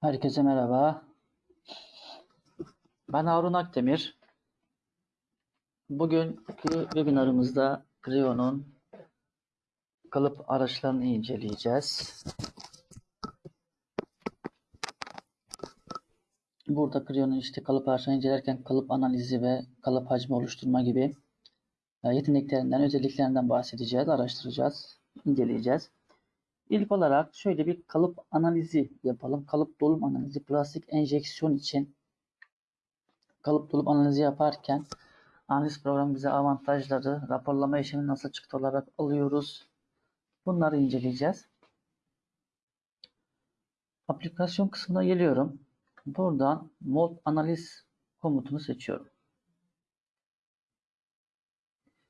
Herkese merhaba. Ben Harun Akdemir. Bugünkü webinarımızda Creo'nun kalıp araçlarını inceleyeceğiz. Burada Creo'nun işte kalıp araçlarını incelerken kalıp analizi ve kalıp hacmi oluşturma gibi e, yeteneklerinden, özelliklerinden bahsedeceğiz, araştıracağız, inceleyeceğiz. İlk olarak şöyle bir kalıp analizi yapalım. Kalıp dolum analizi plastik enjeksiyon için kalıp dolum analizi yaparken analiz programı bize avantajları, raporlama işlemi nasıl çıktı olarak alıyoruz. Bunları inceleyeceğiz. Aplikasyon kısmına geliyorum. Buradan mold analiz komutunu seçiyorum.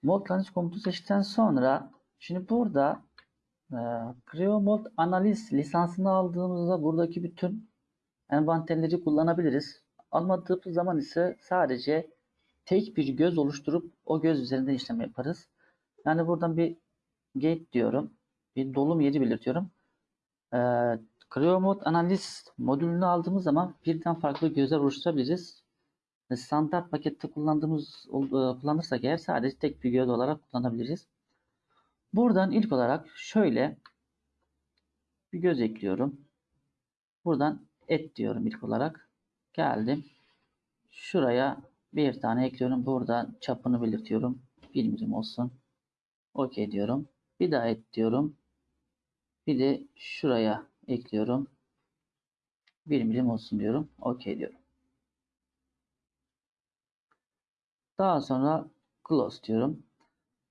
Mold analiz komutu seçtikten sonra şimdi burada e, analiz lisansını aldığımızda buradaki bütün envanterleri kullanabiliriz. Almadığımız zaman ise sadece tek bir göz oluşturup o göz üzerinde işlem yaparız. Yani buradan bir gate diyorum. Bir dolum yeri belirtiyorum. E, CreoMod analiz modülünü aldığımız zaman birden farklı gözler oluşturabiliriz. Standart pakette kullandığımız kullanırsak eğer sadece tek bir göz olarak kullanabiliriz. Buradan ilk olarak şöyle bir göz ekliyorum. Buradan et diyorum ilk olarak. Geldim. Şuraya bir tane ekliyorum. Buradan çapını belirtiyorum. 1 milim olsun. OK diyorum. Bir daha et diyorum. Bir de şuraya ekliyorum. 1 milim olsun diyorum. OK diyorum. Daha sonra close diyorum.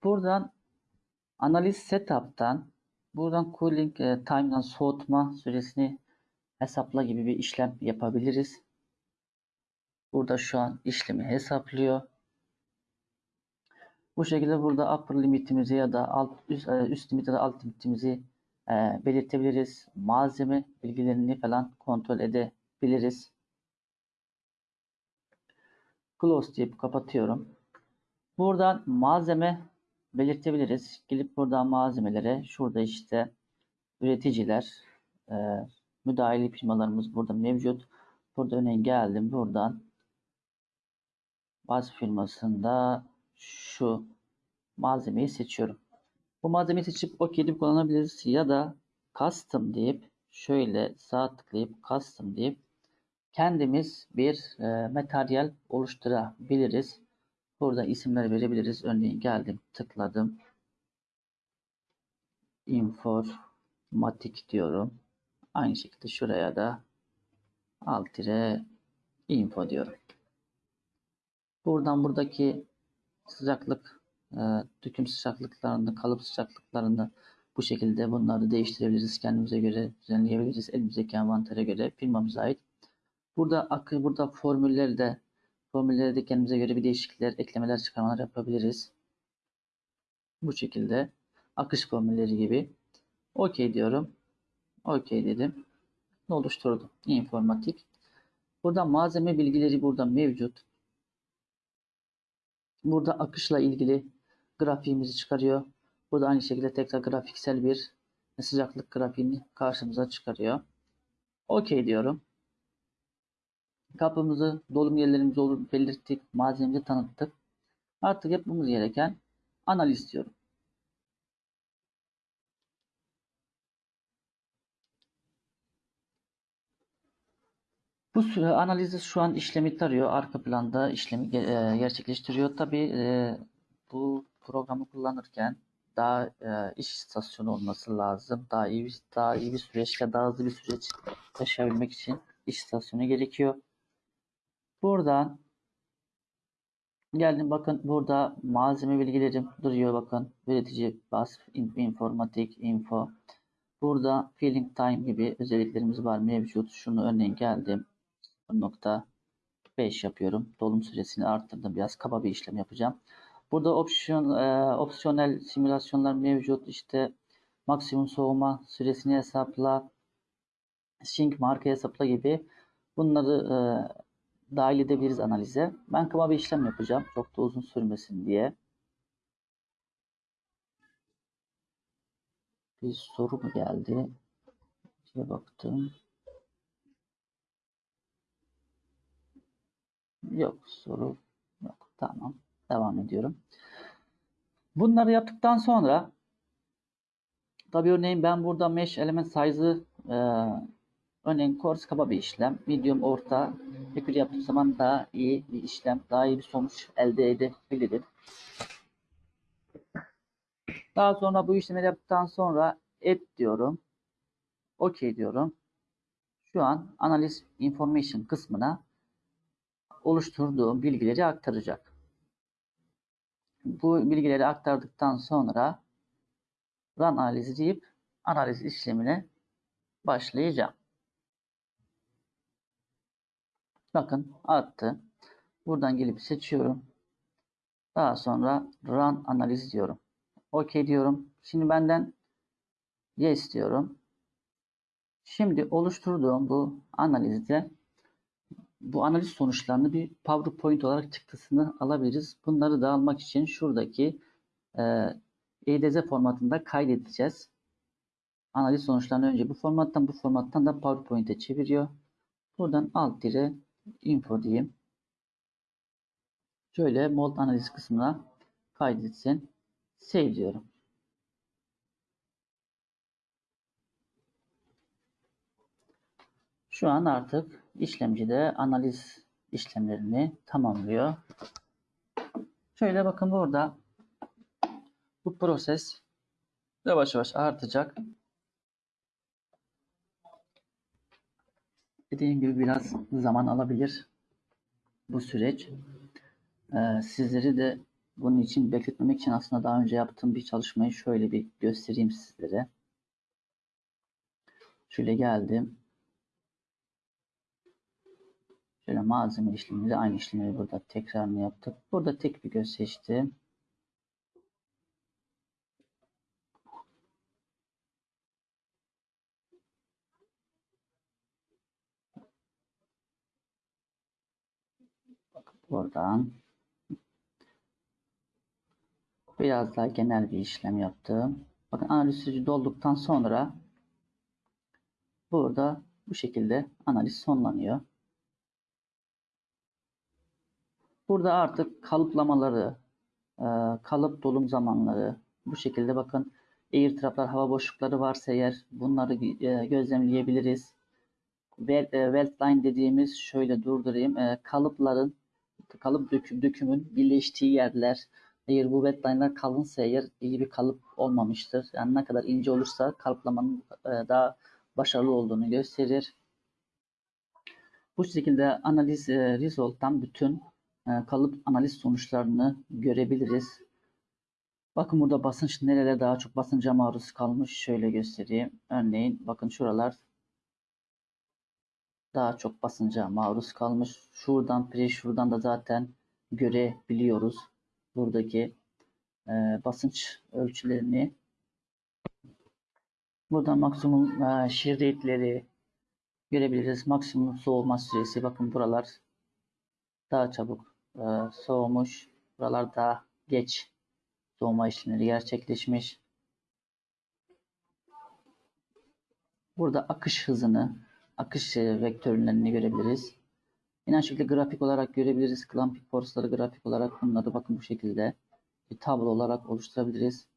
Buradan analiz setup'tan buradan cooling e, time'dan soğutma süresini hesapla gibi bir işlem yapabiliriz. Burada şu an işlemi hesaplıyor. Bu şekilde burada upper limitimizi ya da alt üst, e, üst limit ya da alt limitimizi e, belirtebiliriz. Malzeme bilgilerini falan kontrol edebiliriz. Close deyip kapatıyorum. Buradan malzeme belirtebiliriz. Gelip buradan malzemelere şurada işte üreticiler e, müdahili firmalarımız burada mevcut. Burada örneğin geldim buradan baz firmasında şu malzemeyi seçiyorum. Bu malzemeyi seçip OK deyip kullanabiliriz ya da custom deyip şöyle sağ tıklayıp custom deyip kendimiz bir e, materyal oluşturabiliriz. Burada isimler verebiliriz. Örneğin geldim, tıkladım. Informatik diyorum. Aynı şekilde şuraya da alt info diyorum. Buradan buradaki sıcaklık, e, döküm sıcaklıklarını, kalıp sıcaklıklarını bu şekilde bunları değiştirebiliriz. Kendimize göre düzenleyebiliriz. Elimizdeki envantere göre firmamıza ait. Burada akı, burada formülleri de Formülleri de kendimize göre bir değişiklikler, eklemeler, çıkarmalar yapabiliriz. Bu şekilde akış formülleri gibi. OK diyorum. OK dedim. Oluşturdum? İnformatik. Burada malzeme bilgileri burada mevcut. Burada akışla ilgili grafiğimizi çıkarıyor. Burada aynı şekilde tekrar grafiksel bir sıcaklık grafiğini karşımıza çıkarıyor. OK diyorum. Kapımızı, dolum yerlerimizi olur belirttik, malzememizi tanıttık. Artık yapmamız gereken analiz diyorum. Bu süre analizi şu an işlemi tarıyor. Arka planda işlemi e, gerçekleştiriyor. Tabi e, bu programı kullanırken daha e, iş istasyonu olması lazım. Daha iyi daha iyi bir süreç ya daha hızlı bir süreç yaşayabilmek için iş istasyonu gerekiyor. Buradan geldim bakın burada malzeme bilgilerim duruyor bakın. Üretici, bas, informatik, info. Burada filling time gibi özelliklerimiz var mevcut. Şunu örneğin geldim. Nokta 5 yapıyorum. Dolum süresini arttırdım. Biraz kaba bir işlem yapacağım. Burada opsiyon, e, opsiyonel simülasyonlar mevcut. İşte maksimum soğuma süresini hesapla, sync marka hesapla gibi bunları e, dahil edebiliriz analize. Ben kıma bir işlem yapacağım. Çok da uzun sürmesin diye. Bir soru mu geldi? Diye baktım. Yok soru yok. Tamam. Devam ediyorum. Bunları yaptıktan sonra tabi örneğin ben burada mesh element size'ı e, örneğin coarse kaba bir işlem. Medium orta pekül yaptığım zaman daha iyi bir işlem, daha iyi bir sonuç elde edebilirim. Daha sonra bu işlemleri yaptıktan sonra add diyorum. OK diyorum. Şu an analiz information kısmına oluşturduğum bilgileri aktaracak. Bu bilgileri aktardıktan sonra run analizi deyip analiz işlemine başlayacağım. Bakın attı. Buradan gelip seçiyorum. Daha sonra run analiz diyorum. OK diyorum. Şimdi benden yes diyorum. Şimdi oluşturduğum bu analizde bu analiz sonuçlarını bir PowerPoint olarak çıktısını alabiliriz. Bunları da almak için şuradaki e, EDZ formatında kaydedeceğiz. Analiz sonuçlarını önce bu formattan bu formattan da PowerPoint'e çeviriyor. Buradan alt dire info diyeyim. Şöyle mold analiz kısmına kaydetsin. Save diyorum. Şu an artık işlemcide analiz işlemlerini tamamlıyor. Şöyle bakın burada bu proses yavaş yavaş artacak. Dediğim gibi biraz zaman alabilir bu süreç. Ee, sizleri de bunun için bekletmemek için aslında daha önce yaptığım bir çalışmayı şöyle bir göstereyim sizlere. Şöyle geldim. Şöyle malzeme işleminde aynı işlemleri burada tekrarını yaptık. Burada tek bir göz seçtim. Buradan biraz daha genel bir işlem yaptım. Bakın analiz süreci dolduktan sonra burada bu şekilde analiz sonlanıyor. Burada artık kalıplamaları, e, kalıp dolum zamanları bu şekilde bakın air traplar, hava boşlukları varsa eğer bunları e, gözlemleyebiliriz. Welt line dediğimiz şöyle durdurayım. E, kalıpların kalıp döküm, dökümün birleştiği yerler eğer bu wetline'lar kalınsa eğer iyi bir kalıp olmamıştır. Yani ne kadar ince olursa kalıplamanın daha başarılı olduğunu gösterir. Bu şekilde analiz result'tan bütün kalıp analiz sonuçlarını görebiliriz. Bakın burada basınç nerelere daha çok basınca maruz kalmış. Şöyle göstereyim. Örneğin bakın şuralar daha çok basınca maruz kalmış. Şuradan şuradan da zaten görebiliyoruz. Buradaki e, basınç ölçülerini. Burada maksimum e, shear rate'leri görebiliriz. Maksimum soğuma süresi. Bakın buralar daha çabuk e, soğumuş. Buralar daha geç soğuma işlemleri gerçekleşmiş. Burada akış hızını akış e, vektörlerini görebiliriz. Yine aynı şekilde grafik olarak görebiliriz. Clamping force'ları grafik olarak bunları bakın bu şekilde bir tablo olarak oluşturabiliriz.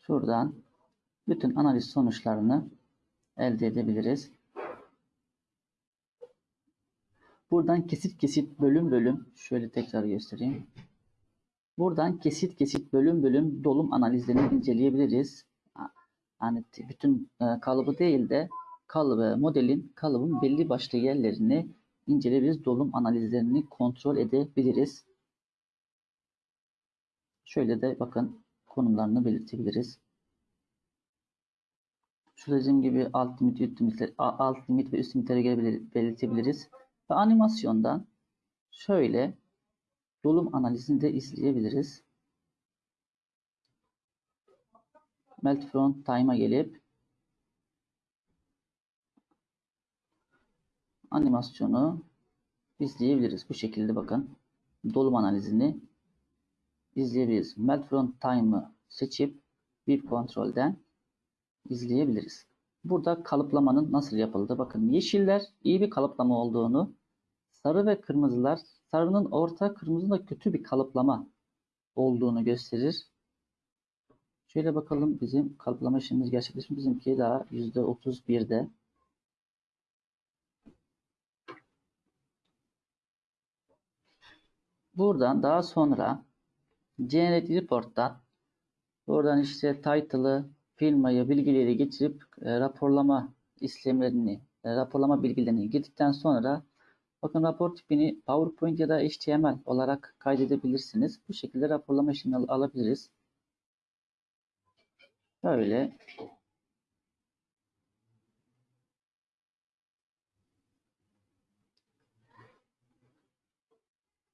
Şuradan bütün analiz sonuçlarını elde edebiliriz. Buradan kesit kesit bölüm bölüm şöyle tekrar göstereyim. Buradan kesit kesit bölüm bölüm dolum analizlerini inceleyebiliriz. Yani bütün e, kalıbı değil de kalıbı, modelin kalıbın belli başlı yerlerini inceleyebiliriz. Dolum analizlerini kontrol edebiliriz. Şöyle de bakın konumlarını belirtebiliriz. Şurada dediğim gibi alt limit, üst limit, alt limit ve üst limitleri belirtebiliriz. Ve animasyondan şöyle dolum analizini de izleyebiliriz. Melt front time'a gelip animasyonu izleyebiliriz. Bu şekilde bakın dolum analizini izleyebiliriz. Melt front time'ı seçip bir kontrolden izleyebiliriz. burada kalıplamanın nasıl yapıldığı. Bakın yeşiller iyi bir kalıplama olduğunu, sarı ve kırmızılar sarının orta, kırmızının da kötü bir kalıplama olduğunu gösterir. Şöyle bakalım bizim kalıplama işlemimiz gerçekleşmiş. Bizimki daha %31'de. Buradan daha sonra Generate Report'tan buradan işte title'ı, firmayı, bilgileri getirip e, raporlama işlemlerini, e, raporlama bilgilerini girdikten sonra bakın rapor tipini PowerPoint ya da HTML olarak kaydedebilirsiniz. Bu şekilde raporlama işlemi al- alabiliriz. Böyle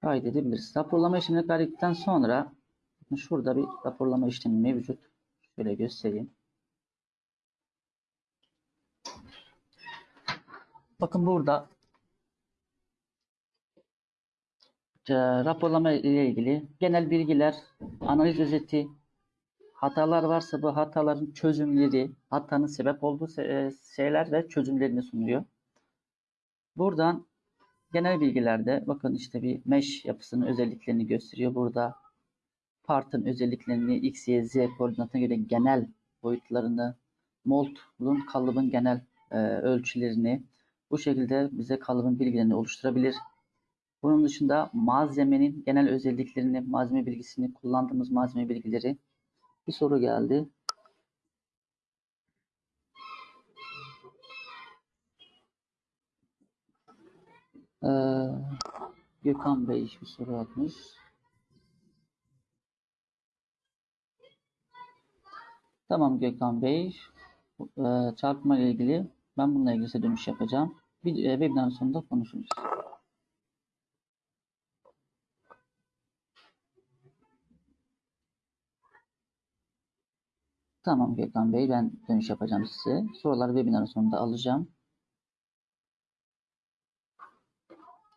kaydedebiliriz. Raporlama işlemini kaydettikten sonra şurada bir raporlama işlemi mevcut. Şöyle göstereyim. Bakın burada e, raporlama ile ilgili genel bilgiler, analiz özeti, hatalar varsa bu hataların çözümleri, hatanın sebep olduğu e, şeyler ve çözümlerini sunuyor. Buradan genel bilgilerde bakın işte bir mesh yapısının özelliklerini gösteriyor. Burada partın özelliklerini x, y, z koordinatına göre genel boyutlarını, moldun kalıbın genel e, ölçülerini bu şekilde bize kalıbın bilgilerini oluşturabilir. Bunun dışında malzemenin genel özelliklerini, malzeme bilgisini, kullandığımız malzeme bilgileri. Bir soru geldi. Ee, Gökhan Bey bir soru atmış. Tamam Gökhan Bey. Ee, çarpma ile ilgili ben bununla ilgili size dönüş yapacağım. Bir e, webinar sonunda konuşuruz. Tamam Gökhan Bey ben dönüş yapacağım size. Soruları webinar sonunda alacağım.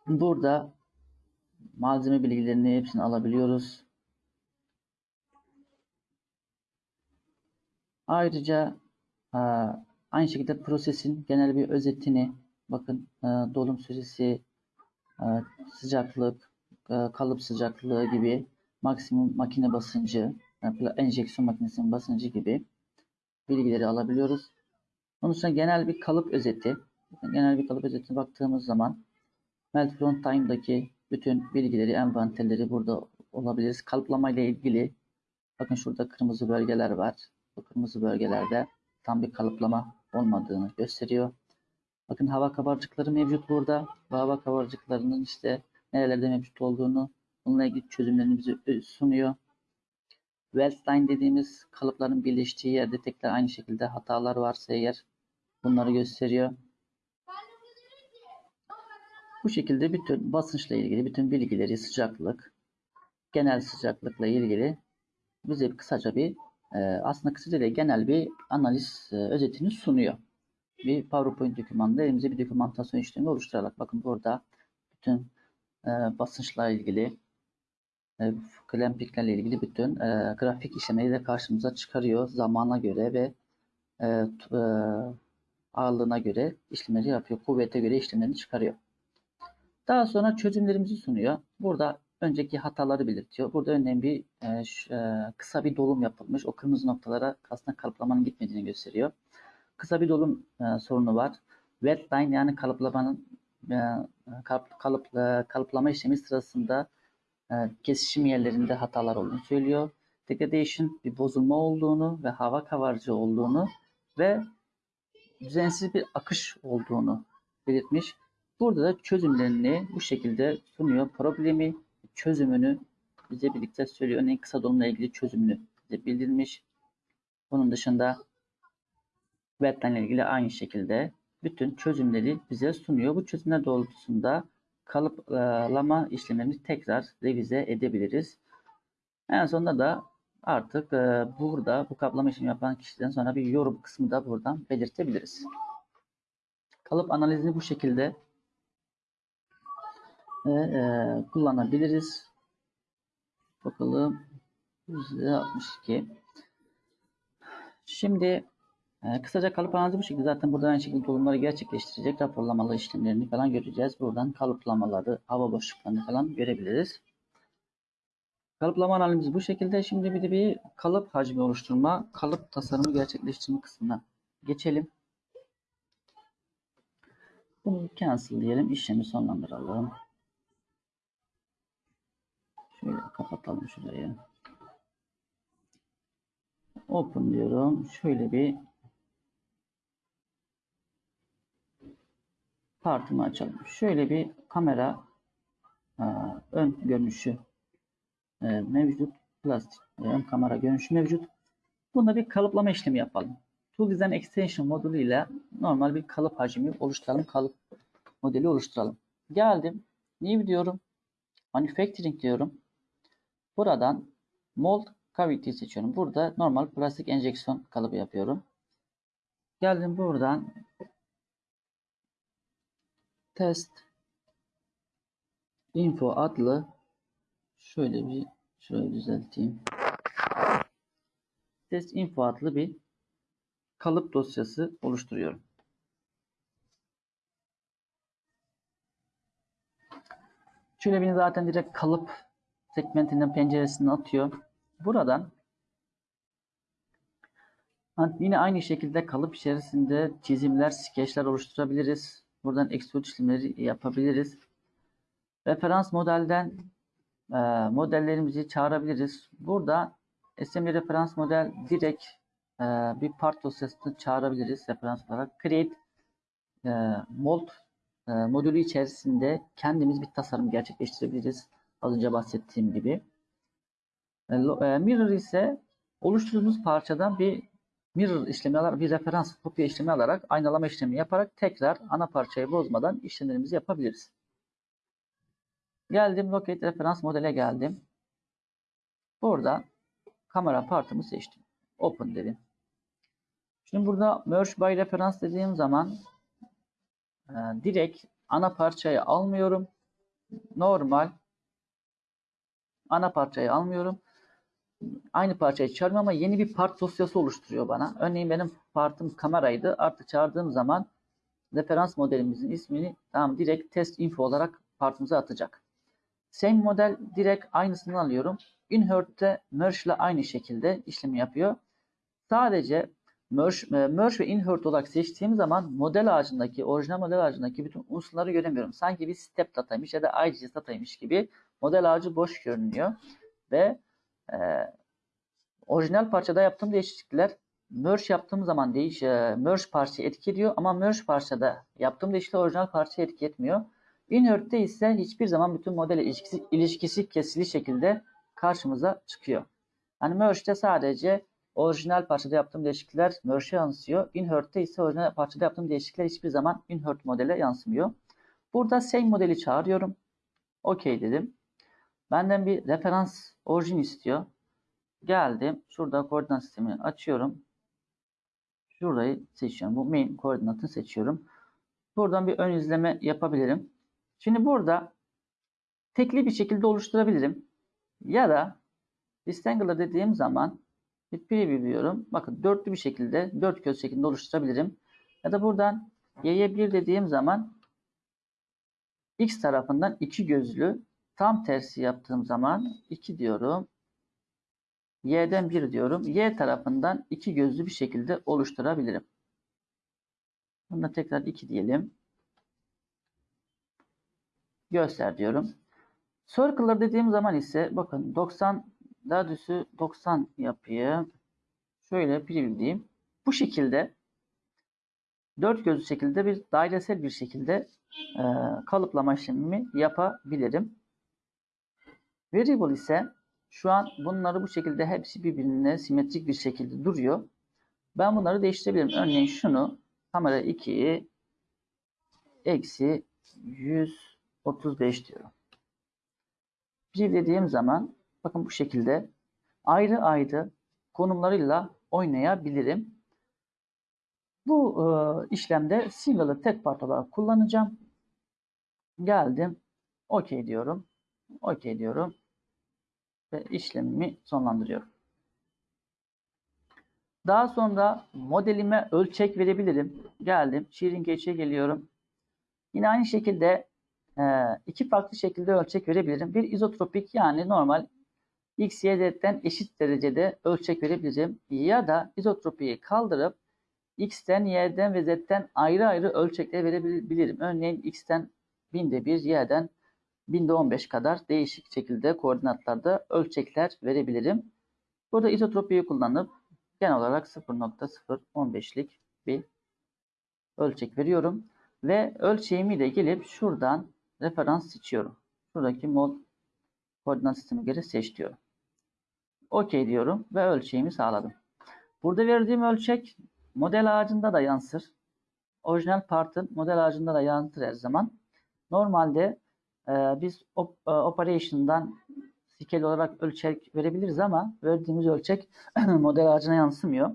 Burada malzeme bilgilerini hepsini alabiliyoruz. Ayrıca e, aynı şekilde prosesin genel bir özetini bakın e, dolum süresi, e, sıcaklık, kalıp sıcaklığı gibi maksimum makine basıncı, enjeksiyon makinesinin basıncı gibi bilgileri alabiliyoruz. Onun dışında genel bir kalıp özeti. Genel bir kalıp özetine baktığımız zaman Melt Front Time'daki bütün bilgileri, envanterleri burada olabiliriz. Kalıplama ile ilgili bakın şurada kırmızı bölgeler var. Bu kırmızı bölgelerde tam bir kalıplama olmadığını gösteriyor. Bakın hava kabarcıkları mevcut burada. Bu hava kabarcıklarının işte nerelerde mevcut olduğunu, bununla ilgili çözümlerini bize sunuyor. Wellsline dediğimiz kalıpların birleştiği yerde tekrar aynı şekilde hatalar varsa eğer bunları gösteriyor. Bu şekilde bütün basınçla ilgili bütün bilgileri, sıcaklık, genel sıcaklıkla ilgili bize kısaca bir e, aslında kısaca değil genel bir analiz e, özetini sunuyor. Bir PowerPoint dokümanında elimize bir dokümantasyon işlemi oluşturarak bakın burada bütün e, basınçla ilgili e, klampiklerle ilgili bütün e, grafik işlemleri de karşımıza çıkarıyor. Zamana göre ve e, e, ağırlığına göre işlemleri yapıyor. Kuvvete göre işlemlerini çıkarıyor. Daha sonra çözümlerimizi sunuyor. Burada önceki hataları belirtiyor. Burada örneğin bir e, ş- e, kısa bir dolum yapılmış. O kırmızı noktalara aslında kalıplamanın gitmediğini gösteriyor. Kısa bir dolum e, sorunu var. Wet line yani kalıplamanın e, kalıp, kalıp, e, kalıplama işlemi sırasında e, kesişim yerlerinde hatalar olduğunu söylüyor. Degradation bir bozulma olduğunu ve hava kavarcı olduğunu ve düzensiz bir akış olduğunu belirtmiş. Burada da çözümlerini bu şekilde sunuyor. Problemi, çözümünü bize birlikte söylüyor. Örneğin kısa dolumla ilgili çözümünü bize bildirmiş. Bunun dışında ile ilgili aynı şekilde bütün çözümleri bize sunuyor. Bu çözümler doğrultusunda kalıplama işlemlerini tekrar revize edebiliriz. En sonunda da artık e, burada bu kaplama işlemi yapan kişiden sonra bir yorum kısmı da buradan belirtebiliriz. Kalıp analizini bu şekilde e, e, kullanabiliriz. Bakalım %62. Şimdi Ee, kısaca kalıp analizi bu şekilde. Zaten buradan aynı şekilde dolumları gerçekleştirecek raporlamalı işlemlerini falan göreceğiz. Buradan kalıplamaları, hava boşluklarını falan görebiliriz. Kalıplama analizimiz bu şekilde. Şimdi bir de bir kalıp hacmi oluşturma, kalıp tasarımı gerçekleştirme kısmına geçelim. Bunu cancel diyelim. işlemi sonlandıralım. Şöyle kapatalım şurayı. Open diyorum. Şöyle bir partımı açalım. Şöyle bir kamera e, ön görünüşü e, mevcut. Plastik e, ön kamera görünüşü mevcut. Bunda bir kalıplama işlemi yapalım. Tool Design Extension modülü ile normal bir kalıp hacmi oluşturalım. Kalıp modeli oluşturalım. Geldim. New diyorum. Manufacturing diyorum. Buradan Mold Cavity seçiyorum. Burada normal plastik enjeksiyon kalıbı yapıyorum. Geldim buradan test info adlı şöyle bir şurayı düzelteyim. Test info adlı bir kalıp dosyası oluşturuyorum. Şöyle beni zaten direkt kalıp segmentinden penceresinden atıyor. Buradan yine aynı şekilde kalıp içerisinde çizimler, skeçler oluşturabiliriz. Buradan extrude işlemleri yapabiliriz. Referans modelden e, modellerimizi çağırabiliriz. Burada SML referans model direkt e, bir part dosyasını çağırabiliriz referans olarak. Create e, mold e, modülü içerisinde kendimiz bir tasarım gerçekleştirebiliriz. Az önce bahsettiğim gibi. E, e, mirror ise oluşturduğumuz parçadan bir mirror işlemi alarak, bir referans kopya işlemi alarak, aynalama işlemi yaparak tekrar ana parçayı bozmadan işlemlerimizi yapabiliriz. Geldim, locate referans modele geldim. Burada kamera partımı seçtim. Open dedim. Şimdi burada merge by referans dediğim zaman e, direkt ana parçayı almıyorum. Normal ana parçayı almıyorum. Aynı parçayı çağırmıyorum ama yeni bir part dosyası oluşturuyor bana. Örneğin benim partım kameraydı. Artık çağırdığım zaman referans modelimizin ismini tamam direkt test info olarak partımıza atacak. Same model direkt aynısını alıyorum. Inhert'te merge ile aynı şekilde işlemi yapıyor. Sadece merge, e, merge ve insert olarak seçtiğim zaman model ağacındaki, orijinal model ağacındaki bütün unsurları göremiyorum. Sanki bir step dataymış ya da IGS dataymış gibi model ağacı boş görünüyor. Ve e, orijinal parçada yaptığım değişiklikler merge yaptığım zaman değiş, e, merge parçayı etki ediyor ama merge parçada yaptığım değişiklikler orijinal parçayı etki etmiyor. Inhert'te ise hiçbir zaman bütün model ilişkisi, ilişkisi kesili şekilde karşımıza çıkıyor. Yani merge'de sadece orijinal parçada yaptığım değişiklikler merge'e yansıyor. Inhert'te ise orijinal parçada yaptığım değişiklikler hiçbir zaman invert modele yansımıyor. Burada same modeli çağırıyorum. OK dedim. Benden bir referans orijin istiyor. Geldim. Şurada koordinat sistemini açıyorum. Şurayı seçiyorum. Bu main koordinatını seçiyorum. Buradan bir ön izleme yapabilirim. Şimdi burada tekli bir şekilde oluşturabilirim. Ya da rectangular dediğim zaman bir preview diyorum. Bakın dörtlü bir şekilde, dört göz şeklinde oluşturabilirim. Ya da buradan y'ye 1 dediğim zaman x tarafından iki gözlü tam tersi yaptığım zaman 2 diyorum. y'den 1 diyorum. y tarafından iki gözlü bir şekilde oluşturabilirim. Bunda tekrar 2 diyelim. Göster diyorum. Circle'lar dediğim zaman ise bakın 90 daha düzü 90 yapayım. Şöyle preview diyeyim. Bu şekilde dört gözlü şekilde bir dairesel bir şekilde e, kalıplama işlemimi yapabilirim. Variable ise şu an bunları bu şekilde hepsi birbirine simetrik bir şekilde duruyor. Ben bunları değiştirebilirim. Örneğin şunu kamera 2'yi eksi 135 diyorum. Preview dediğim zaman bakın bu şekilde ayrı ayrı konumlarıyla oynayabilirim. Bu e, işlemde single'ı tek part olarak kullanacağım. Geldim. OK diyorum. OK diyorum. Ve işlemimi sonlandırıyorum. Daha sonra modelime ölçek verebilirim. Geldim. Shearing Gauge'e geliyorum. Yine aynı şekilde e, iki farklı şekilde ölçek verebilirim. Bir izotropik yani normal X, Y, Z'den eşit derecede ölçek verebilirim. Ya da izotropiyi kaldırıp X'ten, Y'den ve Z'den ayrı ayrı ölçekler verebilirim. Örneğin X'ten binde bir, Y'den binde 15 kadar değişik şekilde koordinatlarda ölçekler verebilirim. Burada izotropiyi kullanıp genel olarak 0.015'lik bir ölçek veriyorum. Ve ölçeğimi de gelip şuradan referans seçiyorum. Şuradaki mod koordinat sistemi göre seç diyorum. OK diyorum ve ölçeğimi sağladım. Burada verdiğim ölçek model ağacında da yansır. Orijinal partın model ağacında da yansır her zaman. Normalde e, biz op, e, operation'dan scale olarak ölçek verebiliriz ama verdiğimiz ölçek model ağacına yansımıyor.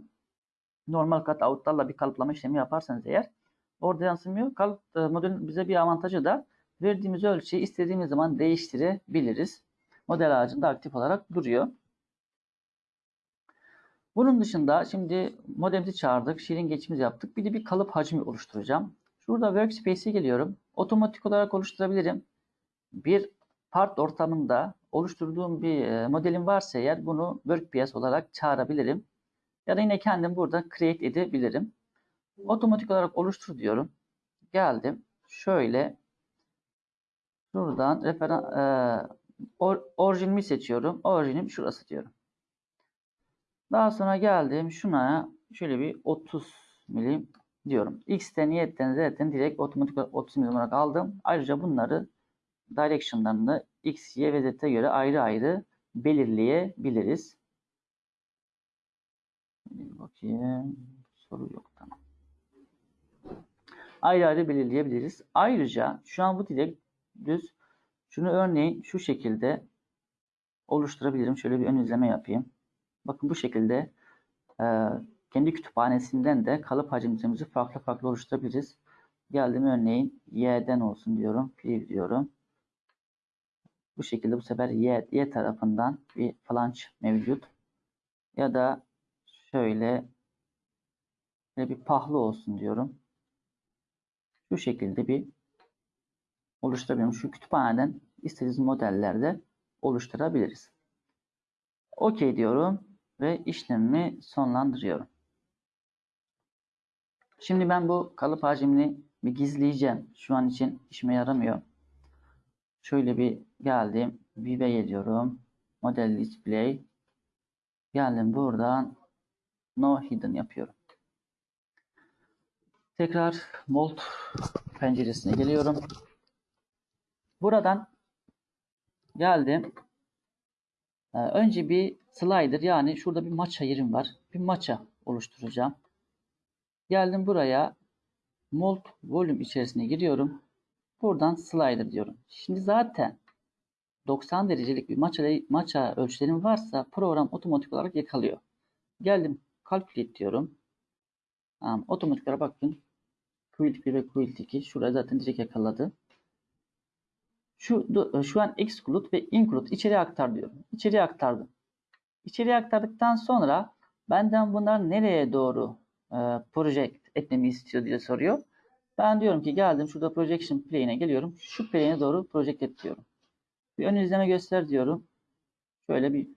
Normal kat out'larla bir kalıplama işlemi yaparsanız eğer orada yansımıyor. Kalıp e, bize bir avantajı da verdiğimiz ölçeği istediğimiz zaman değiştirebiliriz. Model ağacında aktif olarak duruyor. Bunun dışında şimdi modemimizi çağırdık. Şirin geçimiz yaptık. Bir de bir kalıp hacmi oluşturacağım. Şurada Workspace'e geliyorum. Otomatik olarak oluşturabilirim. Bir part ortamında oluşturduğum bir e, modelim varsa eğer bunu WorkPS olarak çağırabilirim. Ya da yine kendim burada create edebilirim. Otomatik olarak oluştur diyorum. Geldim. Şöyle şuradan referan e, or, orijinimi seçiyorum. Orijinim şurası diyorum. Daha sonra geldim şuna şöyle bir 30 milim diyorum. X'ten, Y'den, Z'den direkt otomatik olarak 30 milim olarak aldım. Ayrıca bunları direction'larını X, Y ve Z'e göre ayrı ayrı belirleyebiliriz. Bakayım. Soru yok. Ayrı ayrı belirleyebiliriz. Ayrıca şu an bu direkt düz. Şunu örneğin şu şekilde oluşturabilirim. Şöyle bir ön izleme yapayım. Bakın bu şekilde e, kendi kütüphanesinden de kalıp hacimimizi farklı farklı oluşturabiliriz. Geldim örneğin y'den olsun diyorum. Preview diyorum. Bu şekilde bu sefer y, y tarafından bir flange mevcut. Ya da şöyle bir pahlı olsun diyorum. Şu şekilde bir oluşturabilirim. Şu kütüphaneden istediğiniz modellerde oluşturabiliriz. OK diyorum ve işlemimi sonlandırıyorum. Şimdi ben bu kalıp hacmini bir gizleyeceğim. Şu an için işime yaramıyor. Şöyle bir geldim. View'e geliyorum. Model display. Geldim buradan no hidden yapıyorum. Tekrar Mold penceresine geliyorum. Buradan geldim. Ee, önce bir slider yani şurada bir maça yerim var. Bir maça oluşturacağım. Geldim buraya mold volume içerisine giriyorum. Buradan slider diyorum. Şimdi zaten 90 derecelik bir maça, maça ölçülerim varsa program otomatik olarak yakalıyor. Geldim calculate diyorum. Tamam, otomatik olarak bakın. Quilt 1 ve Quilt 2. Şurada zaten direkt yakaladı. Şu, şu an exclude ve include içeriye aktar diyorum. İçeriye aktardım. İçeriye aktardıktan sonra benden bunlar nereye doğru e, project etmemi istiyor diye soruyor. Ben diyorum ki geldim şurada projection plane'e geliyorum. Şu plane'e doğru project et diyorum. Bir ön izleme göster diyorum. Şöyle bir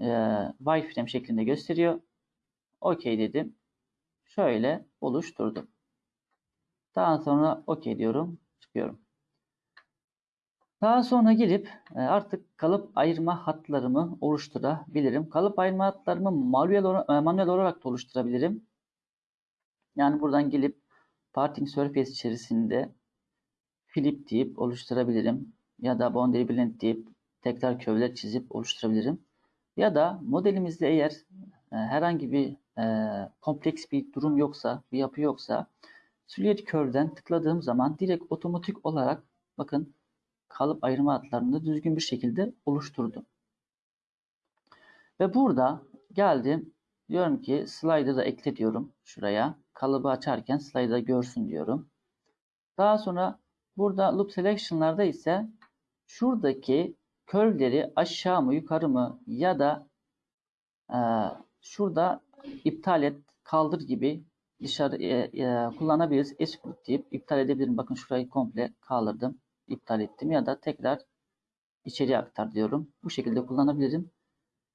e, wireframe şeklinde gösteriyor. OK dedim. Şöyle oluşturdum. Daha sonra OK diyorum. Çıkıyorum. Daha sonra gelip e, artık kalıp ayırma hatlarımı oluşturabilirim. Kalıp ayırma hatlarımı manuel, e, manuel olarak da oluşturabilirim. Yani buradan gelip parting surface içerisinde flip deyip oluşturabilirim. Ya da boundary blend deyip tekrar kövler çizip oluşturabilirim. Ya da modelimizde eğer e, herhangi bir e, kompleks bir durum yoksa, bir yapı yoksa Silhouette Curve'den tıkladığım zaman direkt otomatik olarak bakın kalıp ayırma hatlarını düzgün bir şekilde oluşturdum. Ve burada geldim. Diyorum ki slider'ı ekle diyorum şuraya. Kalıbı açarken slider'ı görsün diyorum. Daha sonra burada loop selection'larda ise şuradaki curve'leri aşağı mı yukarı mı ya da e, şurada iptal et, kaldır gibi dışarı e, e, kullanabiliriz. Exclude deyip iptal edebilirim. Bakın şurayı komple kaldırdım. iptal ettim ya da tekrar içeriye aktar diyorum. Bu şekilde kullanabilirim.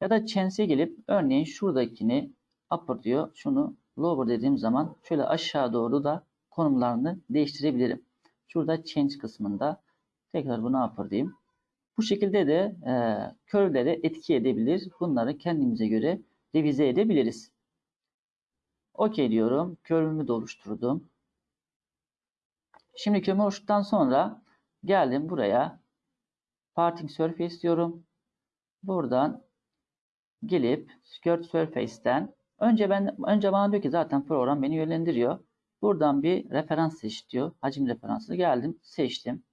Ya da chance'e gelip örneğin şuradakini upper diyor. Şunu lower dediğim zaman şöyle aşağı doğru da konumlarını değiştirebilirim. Şurada change kısmında tekrar bunu upper diyeyim. Bu şekilde de e, curve'lere etki edebilir. Bunları kendimize göre revize edebiliriz. OK diyorum. Curve'ümü de oluşturdum. Şimdi curve'ümü oluşturduktan sonra geldim buraya. Parting Surface diyorum. Buradan gelip Skirt Surface'ten önce ben önce bana diyor ki zaten program beni yönlendiriyor. Buradan bir referans seç diyor. Hacim referansı geldim, seçtim.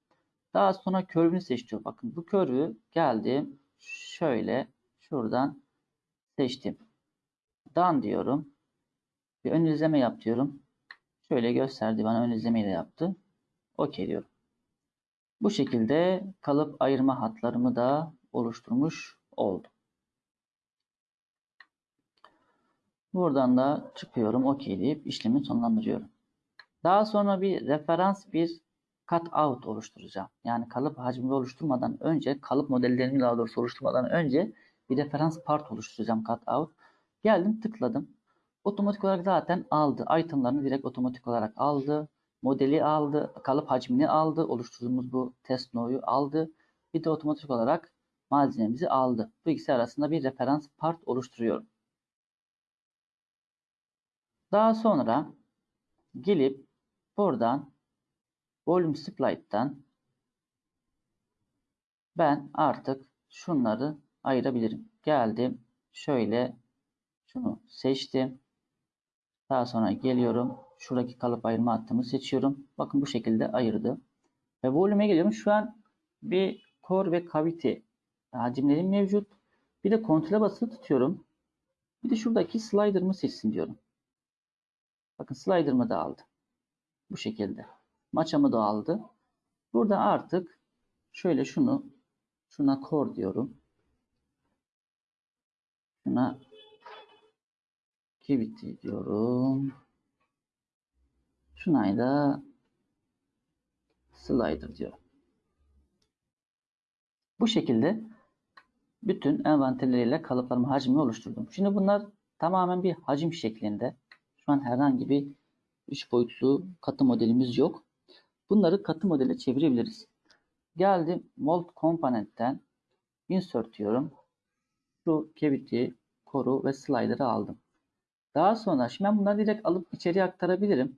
Daha sonra curve'ünü seçiyor. Bakın bu curve'ü geldim. Şöyle şuradan seçtim. Done diyorum. Bir ön izleme yap diyorum. Şöyle gösterdi bana ön izlemeyi de yaptı. OK diyorum. Bu şekilde kalıp ayırma hatlarımı da oluşturmuş oldum. Buradan da çıkıyorum. OK deyip işlemi sonlandırıyorum. Daha sonra bir referans bir cut out oluşturacağım. Yani kalıp hacmini oluşturmadan önce kalıp modellerini daha doğrusu oluşturmadan önce bir referans part oluşturacağım cut out. Geldim tıkladım. Otomatik olarak zaten aldı. Itemlarını direkt otomatik olarak aldı. Modeli aldı. Kalıp hacmini aldı. Oluşturduğumuz bu test no'yu aldı. Bir de otomatik olarak malzememizi aldı. Bu ikisi arasında bir referans part oluşturuyorum. Daha sonra gelip buradan volume split'ten ben artık şunları ayırabilirim. Geldim. Şöyle şunu seçtim. Daha sonra geliyorum. Şuradaki kalıp ayırma hattımı seçiyorum. Bakın bu şekilde ayırdı. Ve volume'e geliyorum. Şu an bir core ve cavity hacimlerim mevcut. Bir de kontrole basılı tutuyorum. Bir de şuradaki slider'ımı seçsin diyorum. Bakın slider'ımı da aldı. Bu şekilde. Maçamı da aldı. Burada artık şöyle şunu şuna core diyorum. Şuna cavity diyorum. Şuna da slider diyorum. Bu şekilde bütün envanterleriyle kalıplarımı hacmini oluşturdum. Şimdi bunlar tamamen bir hacim şeklinde. Şu an herhangi bir 3 boyutlu katı modelimiz yok. Bunları katı modele çevirebiliriz. Geldim Mold Component'ten Insert diyorum. Şu cavity, koru ve slider'ı aldım. Daha sonra şimdi ben bunları direkt alıp içeriye aktarabilirim.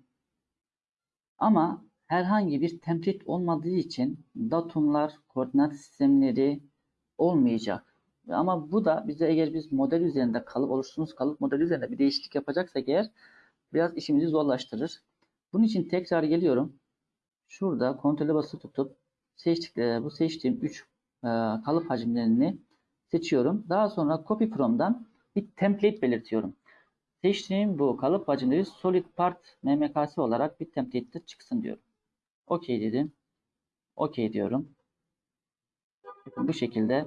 Ama herhangi bir template olmadığı için datumlar, koordinat sistemleri olmayacak. Ama bu da bize eğer biz model üzerinde kalıp oluşturduğumuz kalıp modeli üzerinde bir değişiklik yapacaksak eğer biraz işimizi zorlaştırır. Bunun için tekrar geliyorum. Şurada kontrole basılı tutup seçtik, bu seçtiğim 3 e, kalıp hacimlerini seçiyorum. Daha sonra copy from'dan bir template belirtiyorum. Seçtiğim bu kalıp hacimleri solid part mmk'si olarak bir template'de çıksın diyorum. OK dedim. OK diyorum. Bu şekilde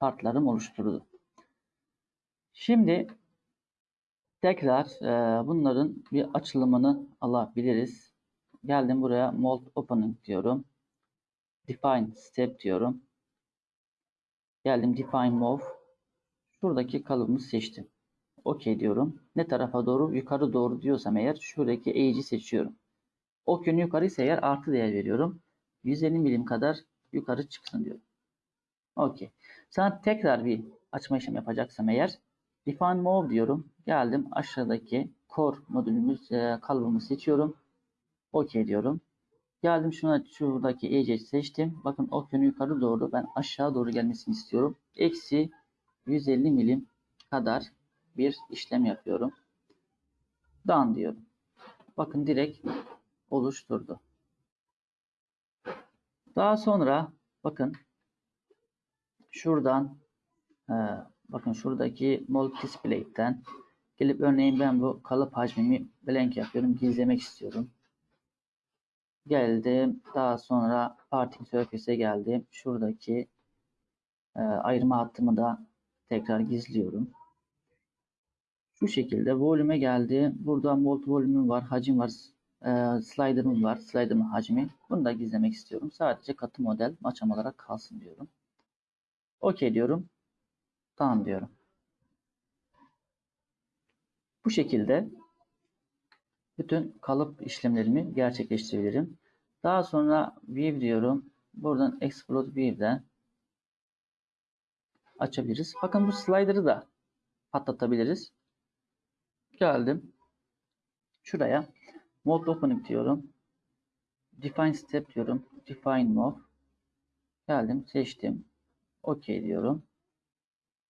partlarım oluşturuldu. Şimdi tekrar e, bunların bir açılımını alabiliriz. Geldim buraya mold opening diyorum. Define step diyorum. Geldim define move. Şuradaki kalıbımı seçtim. OK diyorum. Ne tarafa doğru? Yukarı doğru diyorsam eğer şuradaki eğici seçiyorum. Ok yönü yukarı ise eğer artı değer veriyorum. 150 milim kadar yukarı çıksın diyorum. OK. Sana tekrar bir açma işlemi yapacaksam eğer define move diyorum. Geldim aşağıdaki core modülümüz e, kalıbımı seçiyorum. OK diyorum. Geldim şuna şuradaki EC seçtim. Bakın ok yönü yukarı doğru ben aşağı doğru gelmesini istiyorum. Eksi 150 milim kadar bir işlem yapıyorum. Done diyorum. Bakın direkt oluşturdu. Daha sonra bakın şuradan e, bakın şuradaki mold display'ten gelip örneğin ben bu kalıp hacmimi blank yapıyorum. Gizlemek istiyorum. Geldim. Daha sonra parting surface'e geldim. Şuradaki e, ayırma hattımı da tekrar gizliyorum. Şu şekilde volüme geldi. Burada mold volümüm var, hacim var, e, slider'ım var, slider'ın hacmi. Bunu da gizlemek istiyorum. Sadece katı model maçam olarak kalsın diyorum. OK diyorum. Tamam diyorum. Bu şekilde bütün kalıp işlemlerimi gerçekleştirebilirim. Daha sonra View diyorum. Buradan Explode View'den açabiliriz. Bakın bu slider'ı da patlatabiliriz. Geldim. Şuraya Mode Opening diyorum. Define Step diyorum. Define Mode. Geldim. Seçtim. OK diyorum.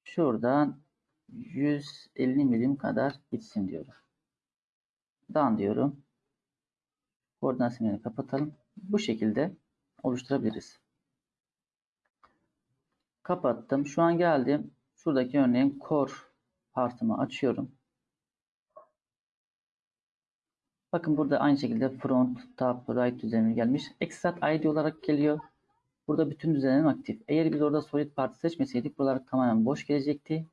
Şuradan 150 milim kadar gitsin diyorum. Done diyorum. Koordinat simgelerini kapatalım. Bu şekilde oluşturabiliriz. Kapattım. Şu an geldim. Şuradaki örneğin core partımı açıyorum. Bakın burada aynı şekilde front, top, right düzenimi gelmiş. Extract ID olarak geliyor. Burada bütün düzenlerim aktif. Eğer biz orada solid part seçmeseydik buralar tamamen boş gelecekti.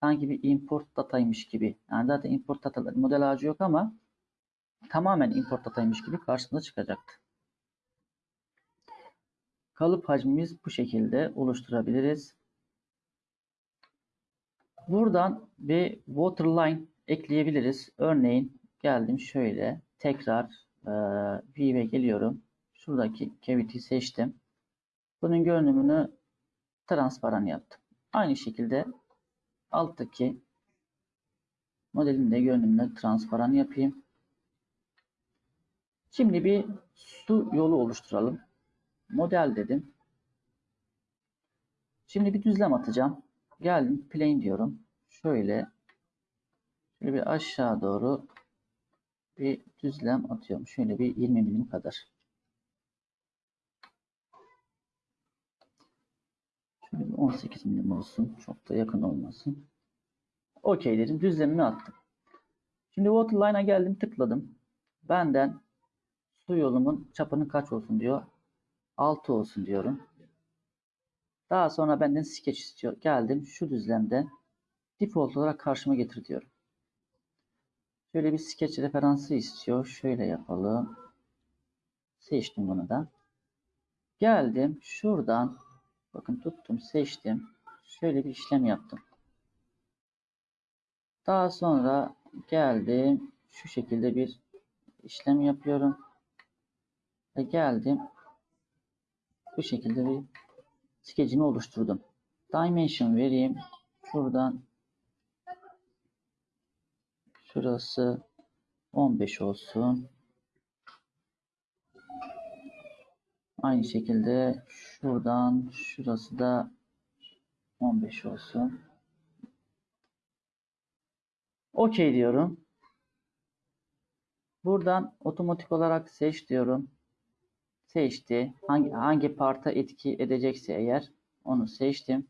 Sanki bir import dataymış gibi. Yani zaten import datalar model ağacı yok ama tamamen import dataymış gibi karşımıza çıkacaktı. Kalıp hacmimiz bu şekilde oluşturabiliriz. Buradan bir waterline ekleyebiliriz. Örneğin geldim şöyle tekrar e, view'e geliyorum. Şuradaki cavity seçtim. Bunun görünümünü transparan yaptım. Aynı şekilde alttaki modelin de görünümünü transparan yapayım. Şimdi bir su yolu oluşturalım. Model dedim. Şimdi bir düzlem atacağım. Geldim plane diyorum. Şöyle şöyle bir aşağı doğru bir düzlem atıyorum. Şöyle bir 20 milim kadar. Şöyle bir 18 milim olsun. Çok da yakın olmasın. OK dedim. Düzlemimi attım. Şimdi waterline'a geldim tıkladım. Benden su yolumun çapının kaç olsun diyor. 6 olsun diyorum. Daha sonra benden sketch istiyor. Geldim şu düzlemde default olarak karşıma getir diyorum. Şöyle bir sketch referansı istiyor. Şöyle yapalım. Seçtim bunu da. Geldim şuradan bakın tuttum seçtim. Şöyle bir işlem yaptım. Daha sonra geldim şu şekilde bir işlem yapıyorum. Ve geldim bu şekilde bir skecimi oluşturdum. Dimension vereyim. Şuradan şurası 15 olsun. Aynı şekilde şuradan şurası da 15 olsun. OK diyorum. Buradan otomatik olarak seç diyorum. Seçti. Hangi, hangi parta etki edecekse eğer onu seçtim.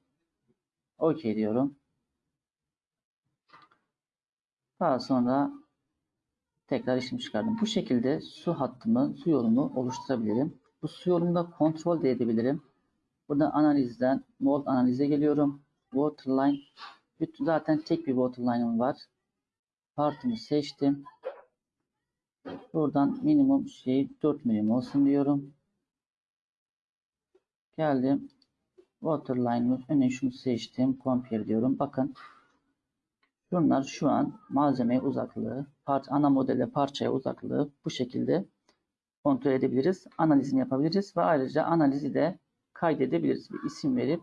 OK diyorum. Daha sonra tekrar işlem çıkardım. Bu şekilde su hattımı, su yolumu oluşturabilirim. Bu su yolunu da kontrol de edebilirim. Burada analizden mold analize geliyorum. Waterline. Bütün zaten tek bir waterline'ım var. Partımı seçtim. Buradan minimum şey 4 milim olsun diyorum. Geldim. Waterline'ın önüne şunu seçtim. Compare diyorum. Bakın. Bunlar şu an malzemeye uzaklığı, parça, ana modele parçaya uzaklığı bu şekilde kontrol edebiliriz. Analizini yapabiliriz ve ayrıca analizi de kaydedebiliriz. Bir isim verip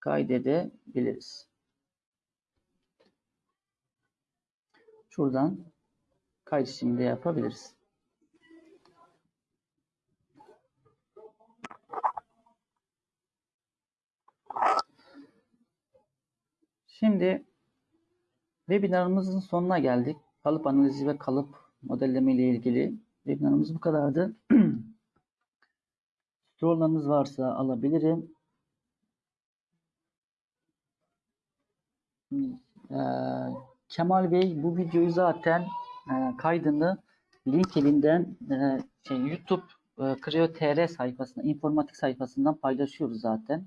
kaydedebiliriz. Şuradan kayıt işlemi de yapabiliriz. Şimdi webinarımızın sonuna geldik. Kalıp analizi ve kalıp modelleme ile ilgili webinarımız bu kadardı. Sorularınız varsa alabilirim. Ee, Kemal Bey bu videoyu zaten e, kaydını LinkedIn'den e, şey, YouTube e, Creo TR sayfasına, informatik sayfasından paylaşıyoruz zaten.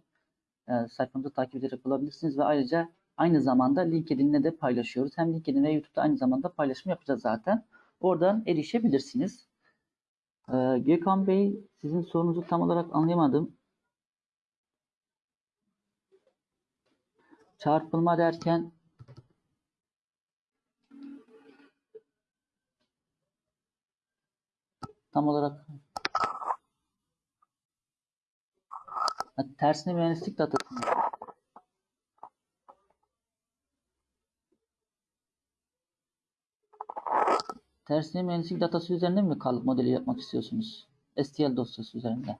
E, sayfamızı takip ederek bulabilirsiniz ve ayrıca aynı zamanda LinkedIn'de de paylaşıyoruz. Hem LinkedIn ve YouTube'da aynı zamanda paylaşım yapacağız zaten. Oradan erişebilirsiniz. Ee, Gökhan Bey sizin sorunuzu tam olarak anlayamadım. Çarpılma derken tam olarak Ha, tersine mühendislik datası Tersine mühendislik datası üzerinde mi kalıp modeli yapmak istiyorsunuz? STL dosyası üzerinde.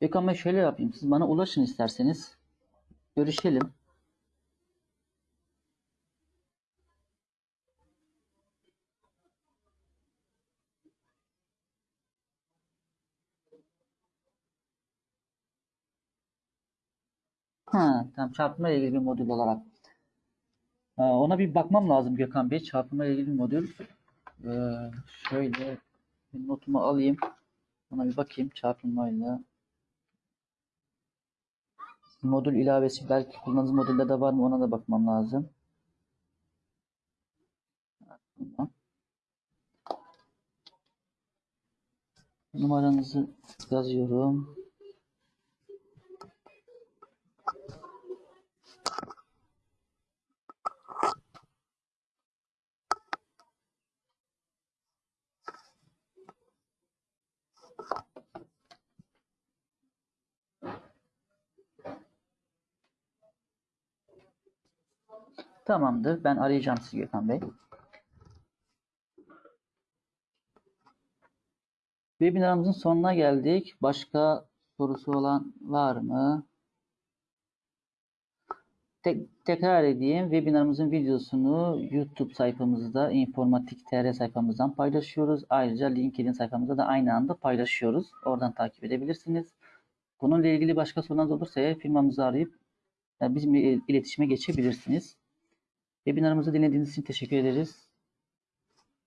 Gökhan Bey şöyle yapayım. Siz bana ulaşın isterseniz. Görüşelim. Ha, tamam çarpma ile ilgili bir modül olarak. Ee, ona bir bakmam lazım Gökhan Bey. Çarpma ile ilgili bir modül. Ee, şöyle bir notumu alayım. Ona bir bakayım çarpılmayla. Modül ilavesi belki kullandığınız modülde de var mı ona da bakmam lazım. Numaranızı yazıyorum. Tamamdır. Ben arayacağım sizi Gökhan Bey. Webinarımızın sonuna geldik. Başka sorusu olan var mı? Tek, tekrar edeyim. Webinarımızın videosunu YouTube sayfamızda, informatik TR sayfamızdan paylaşıyoruz. Ayrıca LinkedIn sayfamızda da aynı anda paylaşıyoruz. Oradan takip edebilirsiniz. Bununla ilgili başka sorularınız olursa firmamızı arayıp e, bizimle iletişime geçebilirsiniz. Webinarımızı dinlediğiniz için teşekkür ederiz.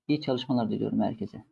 İyi çalışmalar diliyorum herkese.